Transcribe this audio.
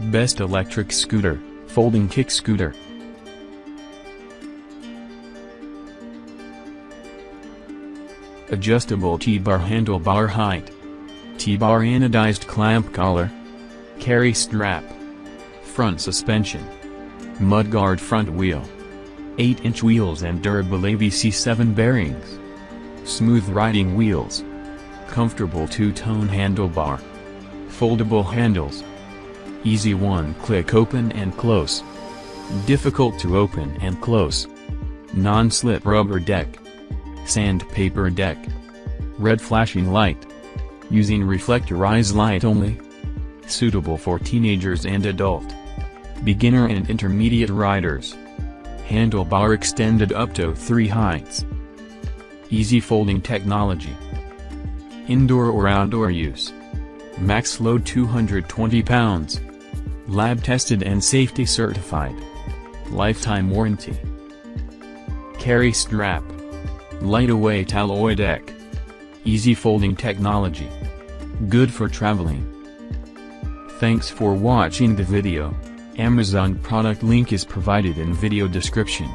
Best electric scooter, folding kick scooter. Adjustable T-bar handlebar height. T-bar anodized clamp collar. Carry strap. Front suspension. Mudguard front wheel. 8-inch wheels and durable ABEC7 bearings. Smooth riding wheels. Comfortable two-tone handlebar. Foldable handles. Easy one-click open and close. Difficult to open and close. Non-slip rubber deck. Sandpaper deck. Red flashing light. Using reflectorized light only. Suitable for teenagers and adult. Beginner and intermediate riders. Handlebar extended up to 3 heights. Easy folding technology. Indoor or outdoor use. Max load 220 pounds. Lab tested and safety certified. Lifetime warranty. Carry strap. Lightweight alloy deck. Easy folding technology. Good for traveling. Thanks for watching the video. Amazon product link is provided in video description.